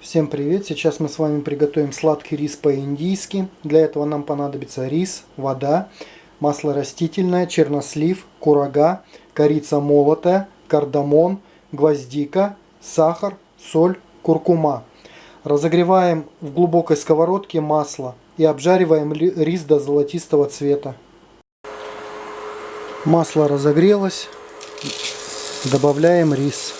Всем привет! Сейчас мы с вами приготовим сладкий рис по-индийски. Для этого нам понадобится рис, вода, масло растительное, чернослив, курага, корица молотая, кардамон, гвоздика, сахар, соль, куркума. Разогреваем в глубокой сковородке масло и обжариваем рис до золотистого цвета. Масло разогрелось. Добавляем рис.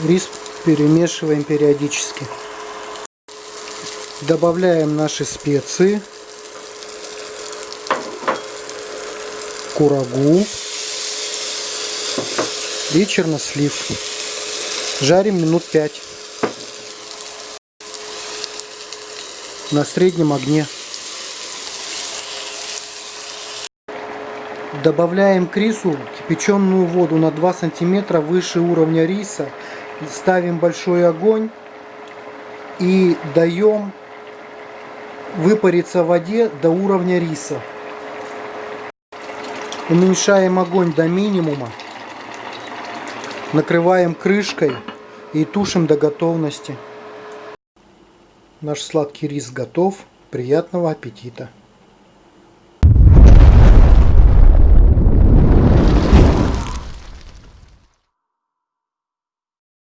Рис перемешиваем периодически. Добавляем наши специи. Курагу и чернослив. Жарим минут 5 на среднем огне. Добавляем к рису кипяченую воду на 2 сантиметра выше уровня риса ставим большой огонь и даем выпариться в воде до уровня риса. Уменьшаем огонь до минимума. Накрываем крышкой и тушим до готовности. Наш сладкий рис готов. Приятного аппетита!